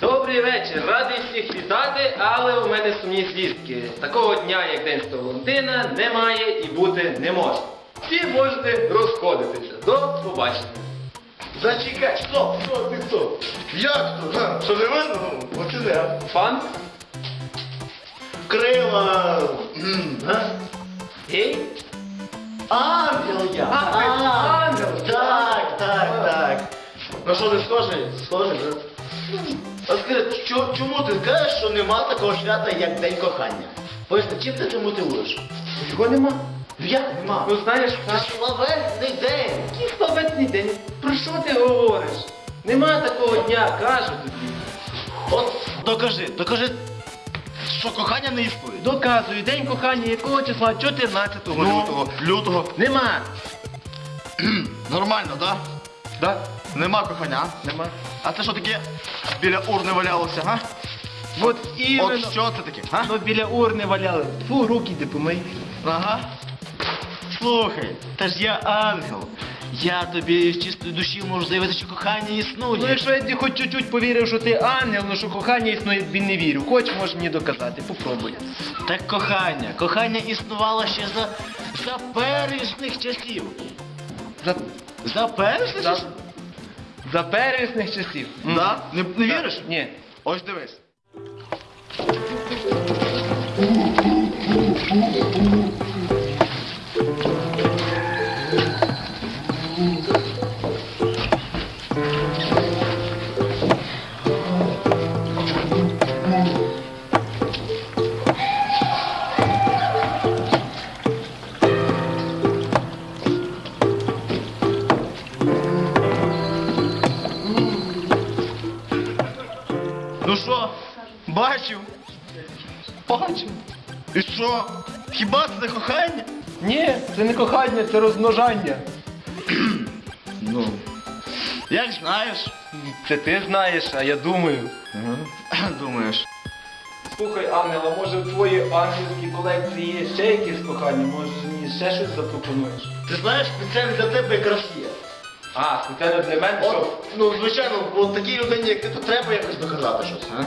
Добрий вечір, радий всіх вітати, але у мене сумні звістки. Такого дня, як День Святого Валентина, немає і бути не може. Всі можете розходитися. До побачення. Зачекай, стоп, стоп, ти стоп. Як то? Га? Що не видно? Оце не. Пан? Крила. м, га? Гей? Ангел я. А, ти ангел. Так, так, так. Ну що, не схожий? Схожий, так? А скажи, що, чому ти кажеш, що нема такого свята, як День кохання? Поясни, чим ти це мотивуєш? Його нема. Як нема? Ну знаєш, Це славетний день. який славетний день. Про що ти говориш? Нема такого дня, кажу тобі. От докажи, докажи, що кохання не існує. Доказую, день кохання якого числа? 14 Ну, лютого. Нема. Нормально, так? Да? Нема кохання. а? Нема. А це що таке біля урни валялося, га? От іменно. От що це таке, га? Ну, біля урни валяли. Фу, руки йди помий. Ага. Слухай, та ж я ангел. Я тобі з чистої душі можу заявити, що кохання існує. Ну, якщо я хоч чуть-чуть повірив, що ти ангел, ну що кохання існує, тобі не вірю. Хоч можеш мені доказати, попробуй. Так кохання. Кохання існувало ще за, за пересних часів. За, За пересних за, часів? За первісних часів. Да? Не, не віриш? Ні. Ось дивись. І що? Хіба це не кохання? Ні, це не кохання, це розмножання. Ну. Як знаєш. Це ти знаєш, а я думаю. Думаєш. Слухай, Ангел, а може в твоїй ангельській колекції є ще якісь кохання? Може мені ще щось запропонуєш? Ти знаєш, спеціально для тебе якраз є. А, спеціально для мене що? Ну, звичайно, от такій людині, як ти, то треба якось доказати щось, а? А,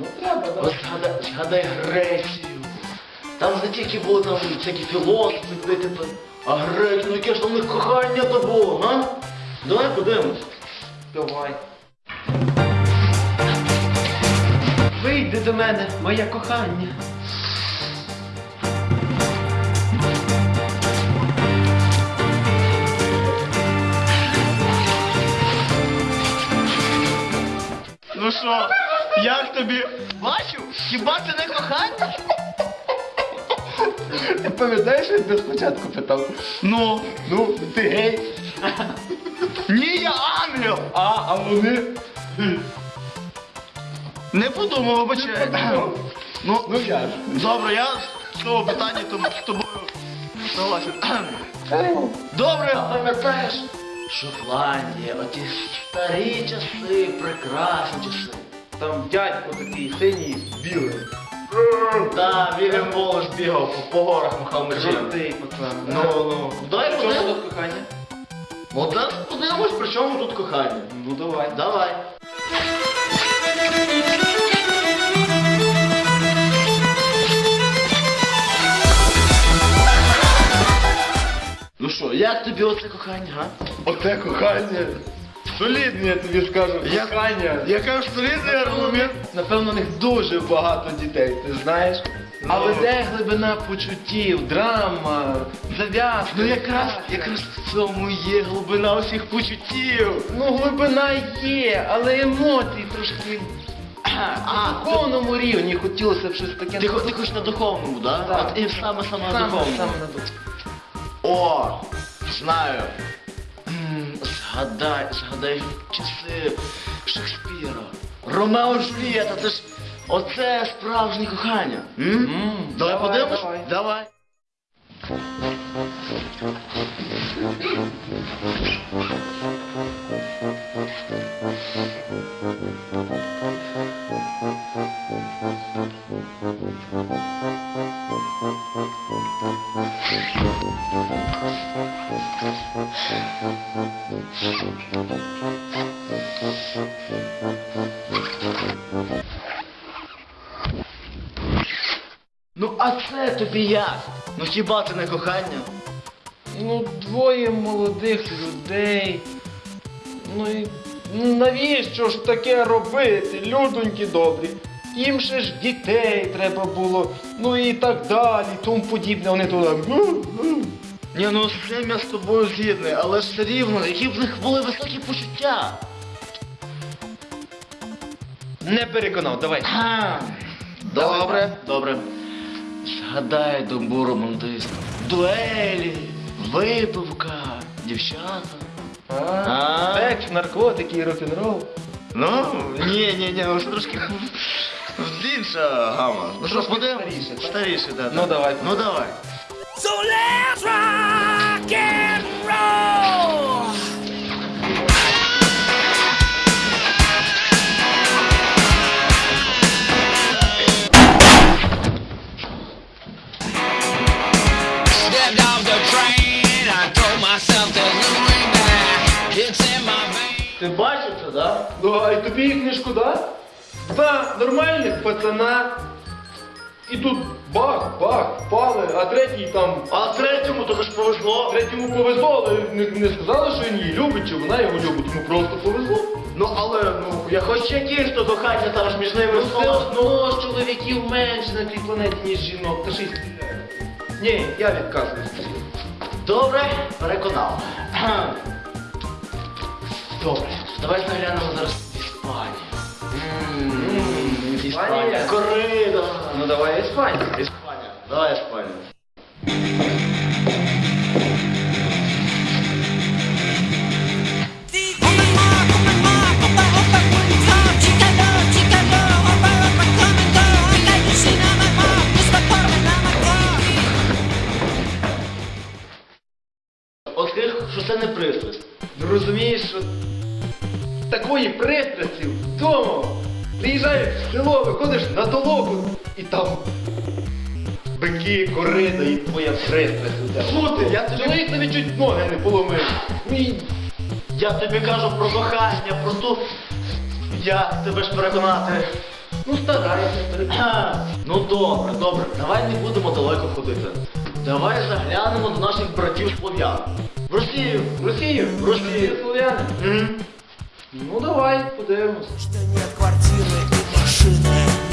ну треба, От так. згадай Грецію. Там не тільки були там всякі філософи, типу, а греки, ну яке ж там у них кохання то було, а? Давай подивимось. Давай. Вийди до мене, моє кохання. Ну що, як тобі? Бачив? Хіба це не кохання? Ти пам'ятаєш, як ти спочатку питав? Ну, Ну, ти гей. ні, я ангел! А, а вони? Не подумав, подумав. Ну, Ну я ж. добре, я з цього питання тому з тобою согласен. Добре, пам'ятаєш? Шотландія, оті старі часи, прекрасні часи. Там дядько такий синій, білий. Та, Вільям Волош бігав по, по горах махав мечем. Жовтий пацан. Ну, ну. Давай Що подивимось. тут кохання? От зараз подивимось, при чому тут кохання. Ну давай. Давай. Ну що, як тобі оце кохання, га? Оце кохання. Солідне, я тобі скажу. Я- Кохання. Я кажу, солідний аргумент. Напевно, у них дуже багато дітей, ти знаєш? Але де глибина почуттів, драма, зав'язка? Ну якраз, якраз в цьому є глибина усіх почуттів. Ну, глибина є, але емоції трошки А, на духовному рівні хотілося б щось таке. ти, хо- ти хочеш на духовному, да? Так. От і саме саме на саме, духовному. саме на духовному. О, знаю. Згадай, згадай часи Шекспіра. Ромео Джулієта, це ж оце справжнє кохання. М? М, давай, давай, подивимось? давай. давай. Thank you. Це тобі як? Ну хіба це не кохання? Ну, двоє молодих людей. Ну і ну, навіщо ж таке робити, людоньки добрі? Їм ще ж дітей треба було, ну і так далі, тому подібне. Вони туди. Ні, ну цим я з тобою згідний, але ж все рівно, які в них були високі почуття. Не переконав, давай. Добре, добре. Згадай добу романтизм. Дуелі, випивка, дівчата. А. Секс, наркотики і рок-н-рол. Ну, ні, ні, ні, ось трошки інша гама. Ну що, Трошки подивимось? старіше, так? Старіше, да. Ну, да. давай. Ну давай. Да? А й тобі їх не шкода? Два нормальних пацана. І тут бах, бах, впали, а третій там. А третьому тобі ж повезло. Третьому повезло, але не, не сказали, що він її любить, чи вона його любить, йому просто повезло. Ну але ну я хоч якісь то кохання там ж між ними Ну, все одно ж чоловіків менше на цій планеті, ніж жінок, та ще й стріляють. Ні, я відказуюсь. Добре, переконав. Добре, давай заглянемо зараз. Ммм, Іспанія? Корида. Ну давай Испания. Испания. Давай Іспанію. Бики, корида і твоя. Що ти? Я чоловік тобі чуть ноги не поломив. Мій Я тобі кажу про кохання, про ту. Як тебе ж переконати? Ну старайся. Ха, Ну добре, добре, давай не будемо далеко ходити. Давай заглянемо до наших братів слов'ян. В Росію. В Росію? В Росію. Слов'яни. Ну давай, подивимось. Что нет квартиры и машины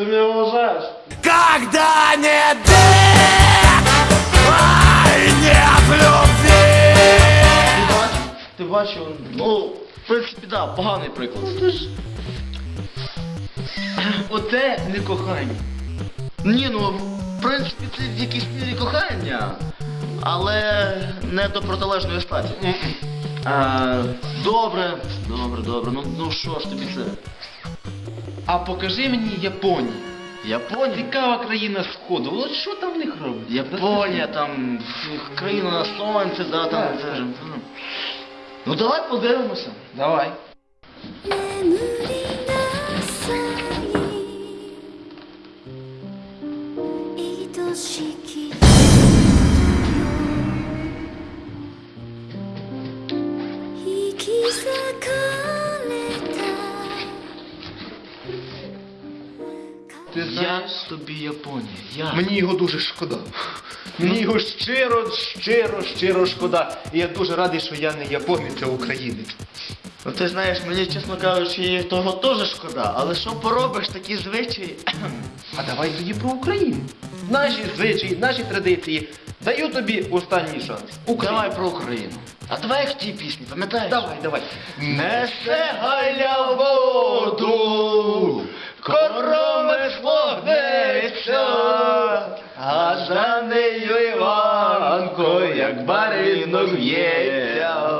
Ти мене вважаєш? Когда нет ай, нет любви. Ти бачив? Ти? Ну, в принципі, да, поганий приклад. Оце не кохання. Ні, ну, в принципі, це в якійсь мірі кохання, але не до протилежної статі. Добре, добре, добре. Ну, ну що ж тобі це? А покажи мені Японію. Японія? Цікава країна сходу. От що там в них робить? Японія, там країна на сонці, да, там. Так, це ну. Ну давай подивимося. Давай. Ти Я тобі Японія. Я. Мені його дуже шкода. Мені його щиро, щиро, щиро шкода. І я дуже радий, що я не японець, а українець. Ну ти знаєш, мені, чесно кажучи, того теж шкода, але що поробиш такі звичаї? А давай тоді про Україну. Наші звичаї, наші традиції. Даю тобі останній шанс. Давай про Україну. А давай як в тій пісні, пам'ятаєш? Давай, давай. Несе галя воду, короми гнеться, а за нею Іванко, як баринок в'ється.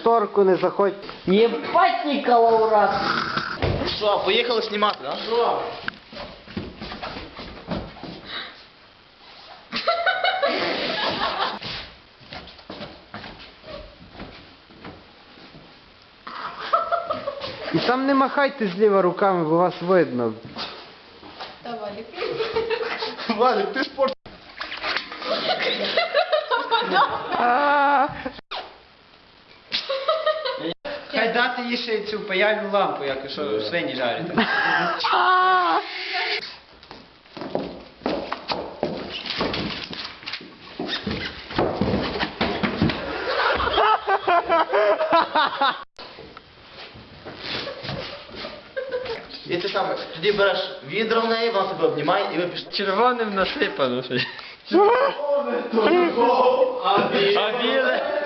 шторку не заходь. Ебать, Никола, урод! Що, поїхали знімати, да? Що? І там не махайте зліва руками, бо вас видно. Валік, ти спорт. Хай Дати їй ще цю паяльну лампу, як що свині жарять. І ти там тоді береш відро в неї, вона тебе обнімає і ви пішли. Червоним насипано. А біле?